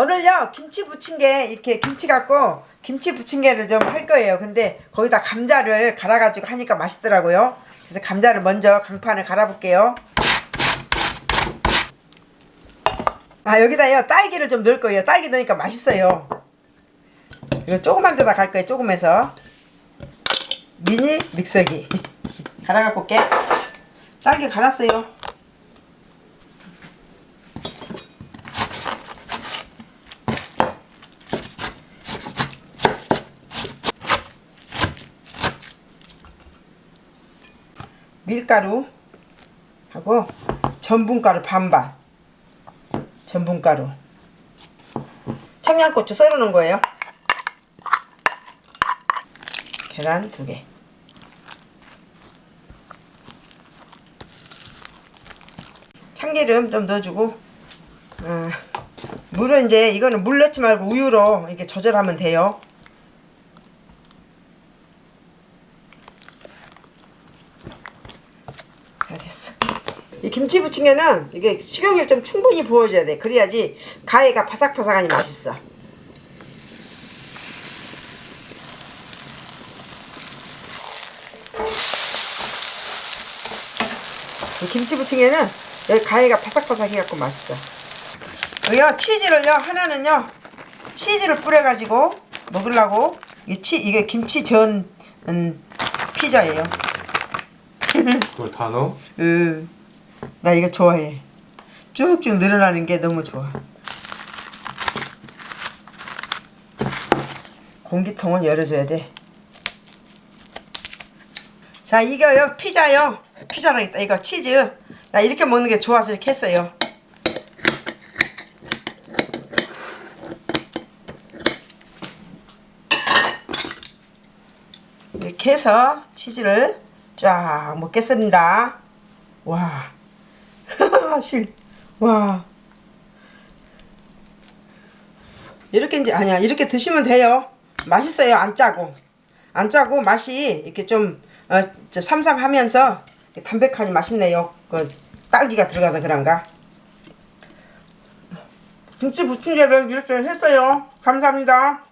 오늘요 김치 부침개 이렇게 김치 갖고 김치 부침개를 좀 할 거예요. 근데 거기다 감자를 갈아 가지고 하니까 맛있더라고요. 그래서 감자를 먼저 강판에 갈아 볼게요. 아 여기다요 딸기를 좀 넣을 거예요. 딸기 넣으니까 맛있어요. 이거 조그만 데다 갈 거예요 조금해서. 미니 믹서기. 갈아 갖고 올게. 딸기 갈았어요 밀가루 하고 전분가루 반반. 전분가루. 청양고추 썰어 놓은 거예요. 계란 두개. 참기름 좀 넣어주고 아, 물은 이제 이거는 물 넣지 말고 우유로 이렇게 조절하면 돼요 자 됐어 이 김치 부침개는 이게 식용유 좀 충분히 부어줘야 돼. 그래야지 가해가 바삭바삭하니 맛있어. 이 김치 부침개는 여기 가해가 바삭바삭해갖고 맛있어. 여기요 치즈를요 하나는요 치즈를 뿌려가지고 먹으려고 이게 치 이게 김치 전 음, 피자예요. 그걸 다 넣어? 으, 나 이거 좋아해. 쭉쭉 늘어나는 게 너무 좋아. 공기통은 열어줘야 돼. 자, 이거요, 피자요. 피자랑 있다. 이거 치즈. 나 이렇게 먹는 게 좋아서 이렇게 했어요. 이렇게 해서 치즈를 쫙 먹겠습니다. 와. 실. 와. 이렇게 이제 아니야. 이렇게 드시면 돼요. 맛있어요. 안 짜고. 안 짜고 맛이 이렇게 좀 어, 좀 삼삼하면서 담백하니 맛있네요. 그 딸기가 들어가서 그런가? 김치 부침개를 이렇게 했어요. 감사합니다.